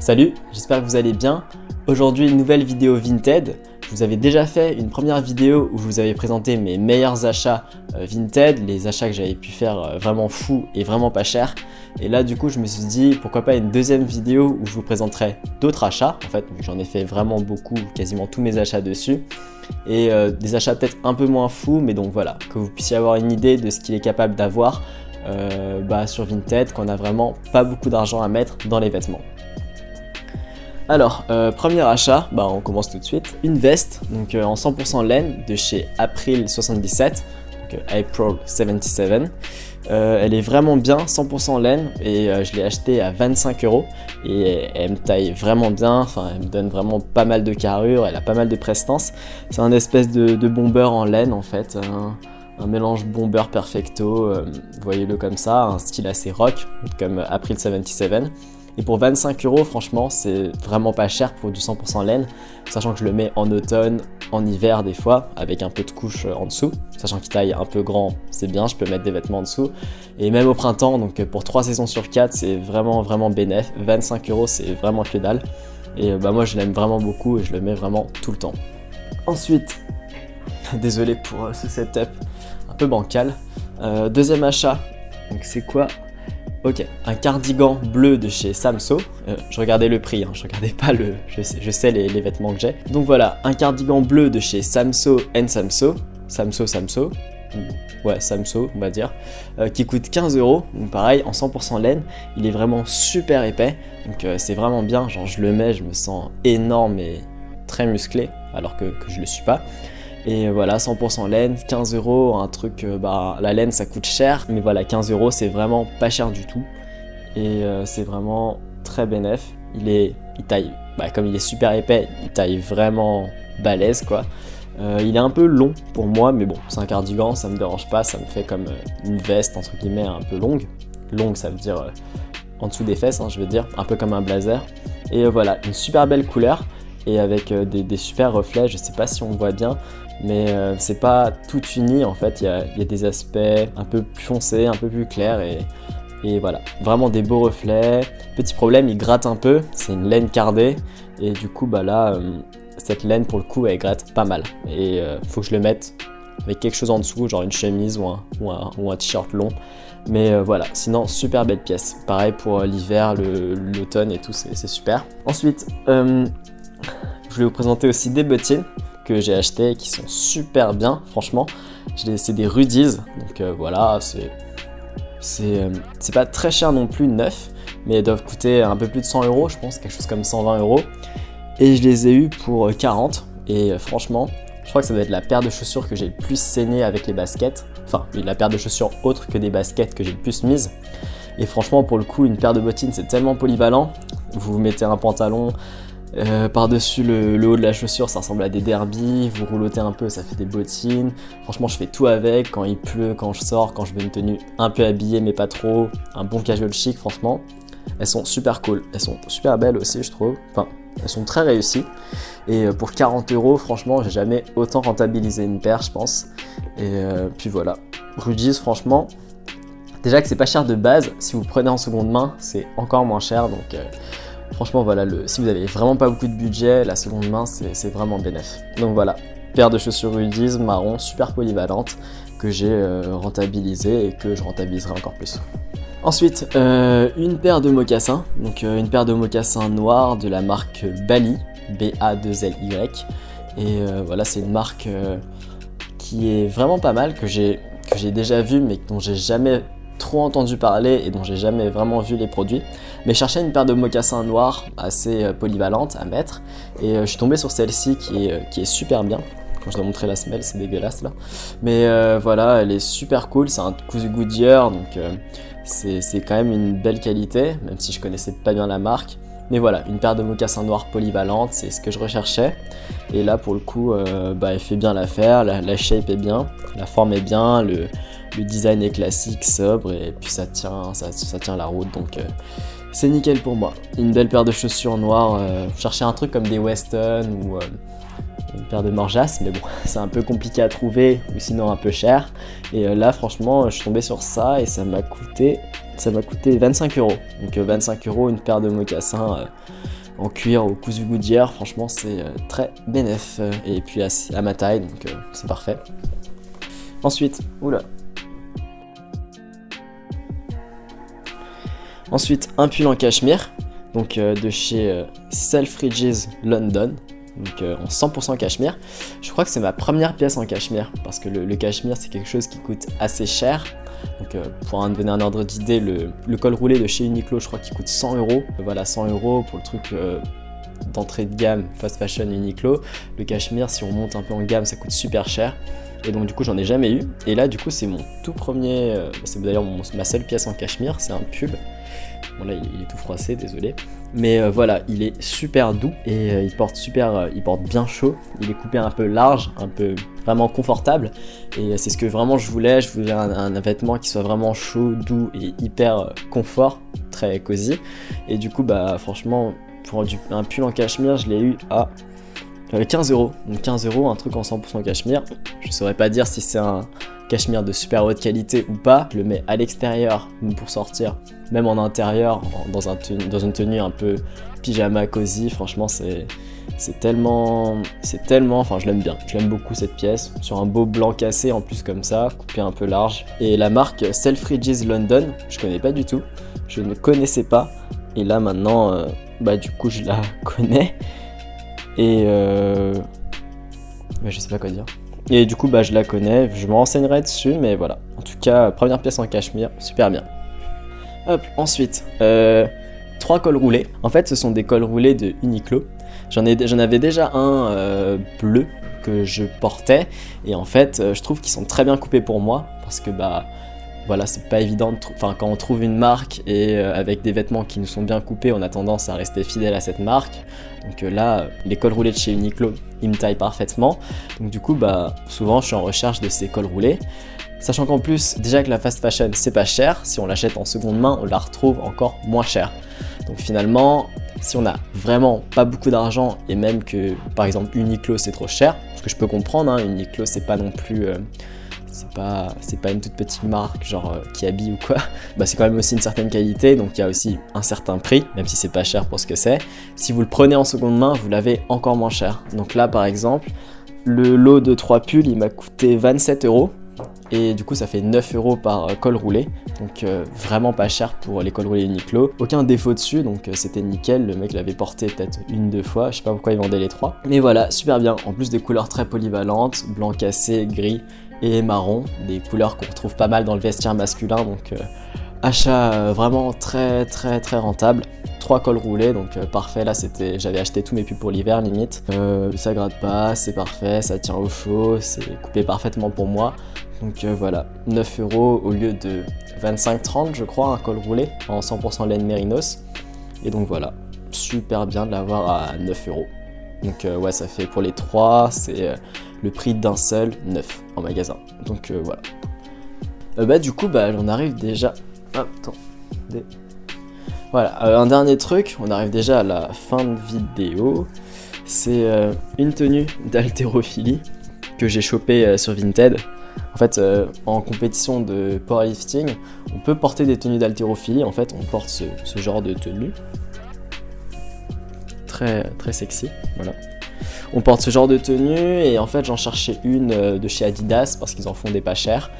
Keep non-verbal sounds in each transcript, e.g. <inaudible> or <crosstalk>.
Salut, j'espère que vous allez bien. Aujourd'hui, une nouvelle vidéo Vinted. Je vous avais déjà fait une première vidéo où je vous avais présenté mes meilleurs achats euh, Vinted, les achats que j'avais pu faire euh, vraiment fous et vraiment pas chers. Et là, du coup, je me suis dit, pourquoi pas une deuxième vidéo où je vous présenterai d'autres achats. En fait, j'en ai fait vraiment beaucoup, quasiment tous mes achats dessus. Et euh, des achats peut-être un peu moins fous, mais donc voilà, que vous puissiez avoir une idée de ce qu'il est capable d'avoir bah, sur Vinted, qu'on a vraiment pas beaucoup d'argent à mettre dans les vêtements. Alors, euh, premier achat, bah, on commence tout de suite. Une veste donc, euh, en 100% laine de chez April 77, donc euh, April 77. elle est vraiment bien, 100% laine et je l'ai acheté à 25 euros et elle me taille vraiment bien, enfin elle me donne vraiment pas mal de carrure, elle a pas mal de prestance. C'est un espèce de, bomber en laine en fait, un, mélange bomber perfecto, voyez-le comme ça, un style assez rock comme April 77. Et pour 25 euros, franchement, c'est vraiment pas cher pour du 100% laine, sachant que je le mets en automne, en hiver des fois, avec un peu de couche euh, en dessous. Sachant qu'il taille un peu grand, c'est bien, je peux mettre des vêtements en dessous. Et même au printemps, donc euh, pour 3 saisons sur 4, c'est vraiment vraiment bénéf. 25 euros, c'est vraiment que dalle. Et euh, bah moi, je l'aime vraiment beaucoup et je le mets vraiment tout le temps. Ensuite, <laughs> désolé pour ce setup un peu bancal. deuxième achat, donc c'est quoi Ok, un cardigan bleu de chez Samso. Euh, je regardais le prix, hein, je regardais pas le... Je sais, les, vêtements que j'ai. Donc voilà, un cardigan bleu de chez Samso Samso. Samso Samso. Ouais, Samso, on va dire. Euh, qui coûte 15 euros. Donc pareil, en 100% laine. Il est vraiment super épais. Donc euh, c'est vraiment bien. Genre je le mets, je me sens énorme et très musclé. Alors que, que je le suis pas. Et voilà, 100% laine, 15 euros, un truc, euh, bah la laine ça coûte cher, mais voilà, 15 euros c'est vraiment pas cher du tout. Et euh, c'est vraiment très bénéf. Il est, il taille, bah, comme il est super épais, il taille vraiment balèze quoi. Euh, il est un peu long pour moi, mais bon, c'est un cardigan, ça me dérange pas, ça me fait comme une veste entre guillemets un peu longue. Longue, ça veut dire en dessous des fesses, hein, je veux dire, un peu comme un blazer. Et voilà, une super belle couleur et avec des, des, super reflets, je sais pas si on voit bien, mais euh, c'est pas tout uni en fait, il y a, des aspects un peu plus foncés, un peu plus clairs et, voilà, vraiment des beaux reflets. Petit problème, il gratte un peu, c'est une laine cardée et du coup bah là, euh, cette laine pour le coup elle gratte pas mal et euh, faut que je le mette avec quelque chose en dessous, genre une chemise ou un, ou un, t-shirt long. Mais voilà, sinon super belle pièce. Pareil pour l'hiver, l'automne et tout, c'est super. Ensuite, je voulais vous présenter aussi des bottines que j'ai acheté qui sont super bien, franchement. C'est des Rudies, donc euh, voilà, c'est euh, c'est pas très cher non plus neuf, mais elles doivent coûter un peu plus de 100 euros, je pense, quelque chose comme 120 euros. Et je les ai eu pour 40, euh, et franchement, je crois que ça doit être la paire de chaussures que j'ai le plus saigné avec les baskets. Enfin, la paire de chaussures autre que des baskets que j'ai le plus mise. Et franchement, pour le coup, une paire de bottines, c'est tellement polyvalent. Vous mettez un pantalon, euh, par-dessus le, haut de la chaussure, ça ressemble à des derbies. Vous roulotez un peu, ça fait des bottines. Franchement, je fais tout avec. Quand il pleut, quand je sors, quand je veux une tenue un peu habillée, mais pas trop. Un bon casual chic, franchement. Elles sont super cool. Elles sont super belles aussi, je trouve. Enfin, elles sont très réussies. Et euh, pour 40 euros, franchement, j'ai jamais autant rentabilisé une paire, je pense. Et euh, puis voilà. Rudy's, franchement, déjà que c'est pas cher de base, si vous prenez en seconde main, c'est encore moins cher. Donc Franchement, voilà, le, si vous avez vraiment pas beaucoup de budget, la seconde main, c'est vraiment bénéf. Donc voilà, paire de chaussures Rudies marron, super polyvalente, que j'ai euh, rentabilisé et que je rentabiliserai encore plus. Ensuite, euh, une paire de mocassins, donc euh, une paire de mocassins noirs de la marque Bali, B-A-2-L-Y. Et voilà, c'est une marque qui est vraiment pas mal, que j'ai déjà vu mais dont j'ai jamais trop entendu parler et dont j'ai jamais vraiment vu les produits. Mais cherchais une paire de mocassins noirs assez euh, polyvalente à mettre et euh, je suis tombé sur celle-ci qui est, euh, qui est super bien. Quand je dois montrer la semelle, c'est dégueulasse là. Mais voilà, elle est super cool, c'est un cousu Goodyear donc c'est quand même une belle qualité, même si je connaissais pas bien la marque. Mais voilà, une paire de mocassins noirs polyvalentes, c'est ce que je recherchais. Et là, pour le coup, bah, elle fait bien l'affaire, la, la, shape est bien, la forme est bien, le, le design est classique, sobre et puis ça tient, ça, tient la route donc euh, c'est nickel pour moi. Une belle paire de chaussures noires, euh, chercher un truc comme des Weston ou, euh, une paire de Morjas, mais bon, <laughs> c'est un peu compliqué à trouver ou sinon un peu cher. Et là, franchement, je suis tombé sur ça et ça m'a coûté, ça m'a coûté 25 euros. Donc 25 euros, une paire de mocassins en cuir au cousu Goodyear, franchement c'est très bénéf et puis à ma taille donc c'est parfait. Ensuite, oula, Ensuite, un pull en cachemire, donc euh, de chez euh, Selfridges London, donc euh, en 100% cachemire. Je crois que c'est ma première pièce en cachemire, parce que le, cachemire c'est quelque chose qui coûte assez cher. Donc pour en donner un ordre d'idée, le, col roulé de chez Uniqlo, je crois qu'il coûte 100 euros. Voilà, 100 euros pour le truc d'entrée de gamme fast fashion Uniqlo. Le cachemire, si on monte un peu en gamme, ça coûte super cher. Et donc du coup j'en ai jamais eu. Et là du coup c'est mon tout premier, c'est d'ailleurs ma seule pièce en cachemire, c'est un pull Bon là il est tout froissé, désolé. Mais euh, voilà, il est super doux et euh, il porte super, euh, il porte bien chaud. Il est coupé un peu large, un peu vraiment confortable. Et c'est ce que vraiment je voulais. Je voulais un, vêtement qui soit vraiment chaud, doux et hyper confort, très cosy. Et du coup bah franchement pour un pull en cachemire je l'ai eu à 15 euros. Donc 15 euros, un truc en 100% cachemire. Je saurais pas dire si c'est un cachemire de super haute qualité ou pas. Je le mets à l'extérieur pour sortir, même en intérieur, dans, un dans une tenue un peu pyjama cosy. Franchement, c'est tellement, c'est tellement, enfin je l'aime bien, je l'aime beaucoup cette pièce, sur un beau blanc cassé en plus comme ça, coupé un peu large. Et la marque Selfridges London, je connais pas du tout, je ne connaissais pas, et là maintenant, euh, bah du coup je la <laughs> connais, et euh, bah, je sais pas quoi dire. Et du coup, bah, je la connais, je me renseignerai dessus, mais voilà. En tout cas, première pièce en cachemire, super bien. Hop, ensuite, euh, trois cols roulés. En fait, ce sont des cols roulés de Uniqlo. J'en avais déjà un euh, bleu que je portais, et en fait, euh, je trouve qu'ils sont très bien coupés pour moi, parce que bah, voilà, c'est pas évident, enfin quand on trouve une marque et euh, avec des vêtements qui nous sont bien coupés, on a tendance à rester fidèle à cette marque. Donc euh, là, les cols roulés de chez Uniqlo, ils me taillent parfaitement. Donc du coup, bah souvent je suis en recherche de ces cols roulés. Sachant qu'en plus, déjà que la fast fashion, c'est pas cher. Si on l'achète en seconde main, on la retrouve encore moins cher. Donc finalement, si on a vraiment pas beaucoup d'argent et même que par exemple Uniqlo c'est trop cher, ce que je peux comprendre, hein, Uniqlo c'est pas non plus... Euh, c'est pas, pas une toute petite marque genre euh, qui habille ou quoi, <laughs> bah c'est quand même aussi une certaine qualité, donc il y a aussi un certain prix, même si c'est pas cher pour ce que c'est. Si vous le prenez en seconde main, vous l'avez encore moins cher. Donc là par exemple, le lot de 3 pulls, il m'a coûté 27 euros. Et du coup ça fait 9 euros par euh, col roulé, donc euh, vraiment pas cher pour les cols roulés Uniqlo. Aucun défaut dessus, donc c'était nickel, le mec l'avait porté peut-être une, deux fois, je sais pas pourquoi il vendait les trois. Mais voilà, super bien, en plus des couleurs très polyvalentes, blanc cassé, gris, et marron, des couleurs qu'on retrouve pas mal dans le vestiaire masculin, donc euh, achat euh, vraiment très très très rentable. Trois cols roulés, donc euh, parfait, là c'était, j'avais acheté tous mes pulls pour l'hiver limite. ça gratte pas, c'est parfait, ça tient au chaud, c'est coupé parfaitement pour moi. Donc voilà, 9 euros au lieu de 25-30 je crois, un col roulé en 100% laine mérinos. Et donc voilà, super bien de l'avoir à 9 euros. Donc ouais, ça fait pour les trois, c'est le prix d'un seul neuf en magasin. Donc euh, voilà. Euh, bah du coup, bah on arrive déjà... attends. Voilà, euh, un dernier truc, on arrive déjà à la fin de vidéo. C'est une tenue d'haltérophilie que j'ai chopé sur Vinted. En fait, en compétition de powerlifting, on peut porter des tenues d'haltérophilie. En fait, on porte ce, ce, genre de tenue. Très, très sexy, voilà on porte ce genre de tenue et en fait j'en cherchais une euh, de chez Adidas parce qu'ils en font des pas chers.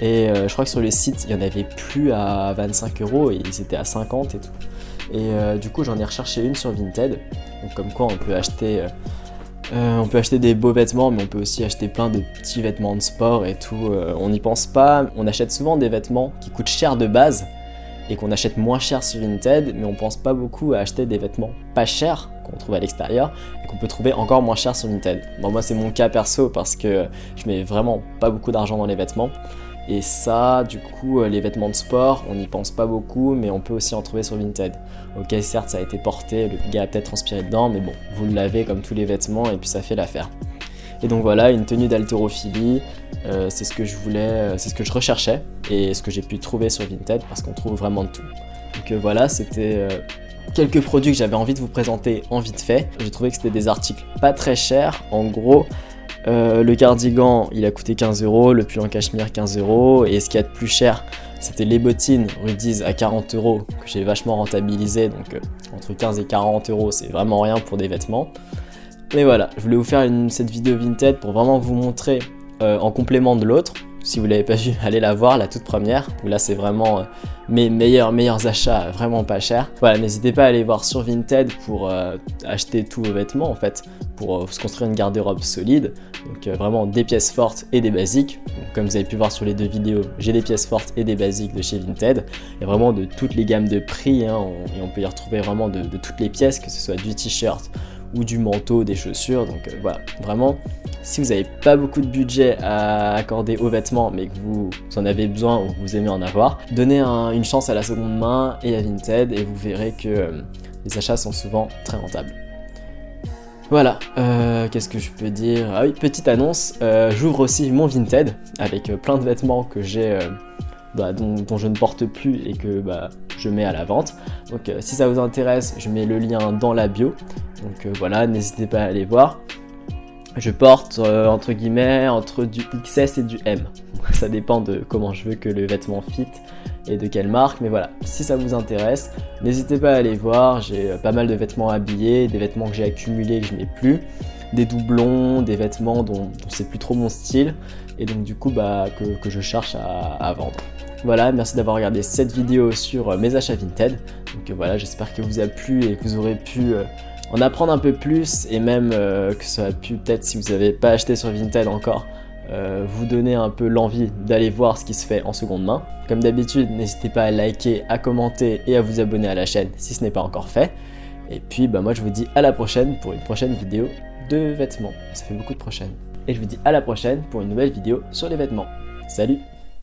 Et euh, je crois que sur le site il y en avait plus à 25 euros et ils étaient à 50 et tout. Et euh, du coup j'en ai recherché une sur Vinted. Donc comme quoi on peut acheter on peut acheter des beaux vêtements mais on peut aussi acheter plein de petits vêtements de sport et tout on n'y pense pas. On achète souvent des vêtements qui coûtent cher de base et qu'on achète moins cher sur Vinted, mais on pense pas beaucoup à acheter des vêtements pas chers qu'on trouve à l'extérieur et qu'on peut trouver encore moins cher sur Vinted. Bon, moi c'est mon cas perso parce que je mets vraiment pas beaucoup d'argent dans les vêtements. Et ça, du coup, euh, les vêtements de sport, on n'y pense pas beaucoup, mais on peut aussi en trouver sur Vinted. Ok, certes, ça a été porté, le gars a peut-être transpiré dedans, mais bon, vous l'avez comme tous les vêtements et puis ça fait l'affaire. Et donc voilà, une tenue d'haltérophilie, euh, c'est ce que je voulais, euh, c'est ce que je recherchais et ce que j'ai pu trouver sur Vinted parce qu'on trouve vraiment de tout. Donc voilà, c'était quelques produits que j'avais envie de vous présenter en vite fait. J'ai trouvé que c'était des articles pas très chers. En gros, euh, le cardigan, il a coûté 15 euros, le pull en cachemire 15 euros, et ce qu'il y a de plus cher, c'était les bottines Rudiz à 40 euros que j'ai vachement rentabilisé, donc euh, entre 15 et 40 euros, c'est vraiment rien pour des vêtements. Mais voilà, je voulais vous faire cette vidéo Vinted pour vraiment vous montrer euh, en complément de l'autre. Si vous l'avez pas vu, <laughs> allez la voir, la toute première, là c'est vraiment mes meilleurs, meilleurs achats vraiment pas chers. Voilà, n'hésitez pas à aller voir sur Vinted pour acheter tous vos vêtements en fait, pour se construire une garde-robe solide. Donc euh, vraiment des pièces fortes et des basiques. comme vous avez pu voir sur les deux vidéos, j'ai des pièces fortes et des basiques de chez Vinted. Et vraiment de toutes les gammes de prix, hein, et on peut y retrouver vraiment de, toutes les pièces, que ce soit du t-shirt ou du manteau, des chaussures. Donc euh, voilà, vraiment, si vous n'avez pas beaucoup de budget à accorder aux vêtements, mais que vous, en avez besoin ou que vous aimez en avoir, donnez une chance à la seconde main et à Vinted et vous verrez que euh, les achats sont souvent très rentables. Voilà, euh, qu'est-ce que je peux dire? Ah oui, petite annonce, j'ouvre aussi mon Vinted avec plein de vêtements que j'ai, bah, dont, je ne porte plus et que bah, je mets à la vente. Donc si ça vous intéresse, je mets le lien dans la bio. Donc voilà, n'hésitez pas à aller voir. Je porte entre guillemets entre du XS et du M. <laughs> Ça dépend de comment je veux que le vêtement fit et de quelle marque. Mais voilà, si ça vous intéresse, n'hésitez pas à aller voir. J'ai euh, pas mal de vêtements habillés, des vêtements que j'ai accumulés que je mets plus, des doublons, des vêtements dont, c'est plus trop mon style et donc du coup bah, que, je cherche à, vendre. Voilà, merci d'avoir regardé cette vidéo sur euh, mes achats Vinted. Donc euh, voilà, j'espère que vous a plu et que vous aurez pu en apprendre un peu plus et même que ça a pu peut-être si vous n'avez pas acheté sur Vinted encore euh, vous donner un peu l'envie d'aller voir ce qui se fait en seconde main. Comme d'habitude, n'hésitez pas à liker, à commenter et à vous abonner à la chaîne si ce n'est pas encore fait. Et puis bah moi je vous dis à la prochaine pour une prochaine vidéo de vêtements. Ça fait beaucoup de prochaines. Et je vous dis à la prochaine pour une nouvelle vidéo sur les vêtements. Salut